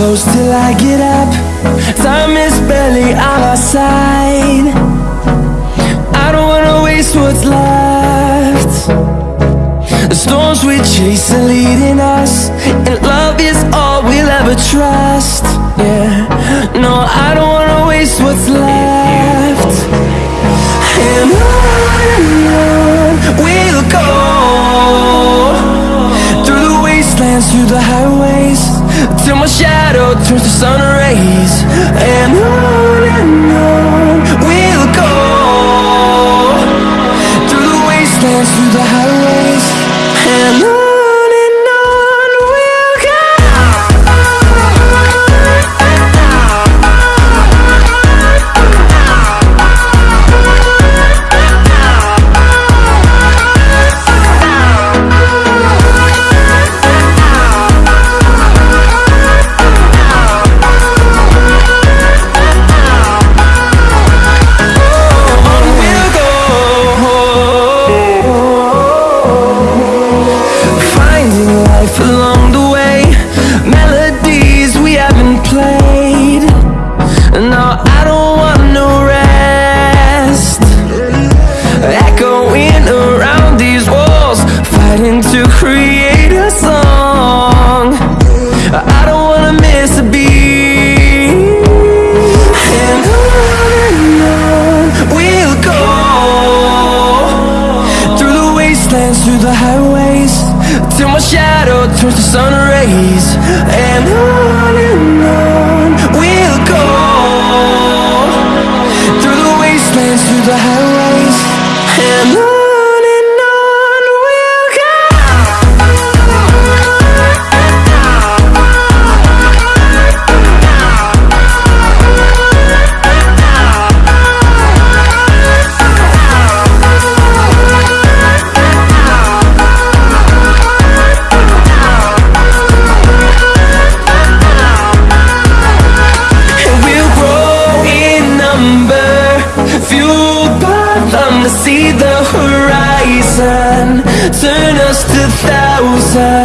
close till I get up. Time is barely on our side. I don't wanna waste what's left. The storms we chase are leading us And love is all we'll ever trust. Yeah, no, I don't wanna waste what's left Till my shadow turns to sun rays And on and on we'll go. Through the wastelands, through the highways turns sun Turn us to thousands